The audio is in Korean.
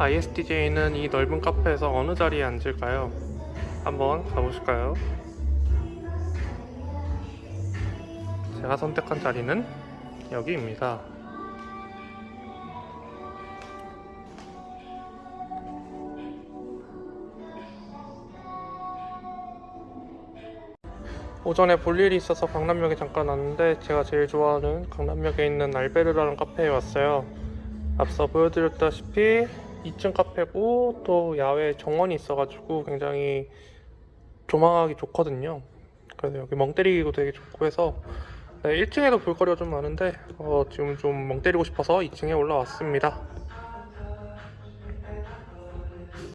ISTJ는 이 넓은 카페에서 어느 자리에 앉을까요? 한번 가보실까요? 제가 선택한 자리는 여기입니다. 오전에 볼 일이 있어서 강남역에 잠깐 왔는데 제가 제일 좋아하는 강남역에 있는 알베르라는 카페에 왔어요. 앞서 보여드렸다시피 2층 카페고 또 야외 정원이 있어가지고 굉장히 조망하기 좋거든요. 그래서 여기 멍 때리기도 되게 좋고 해서 네, 1층에도 볼거리가 좀 많은데 어, 지금 좀 멍 때리고 싶어서 2층에 올라왔습니다.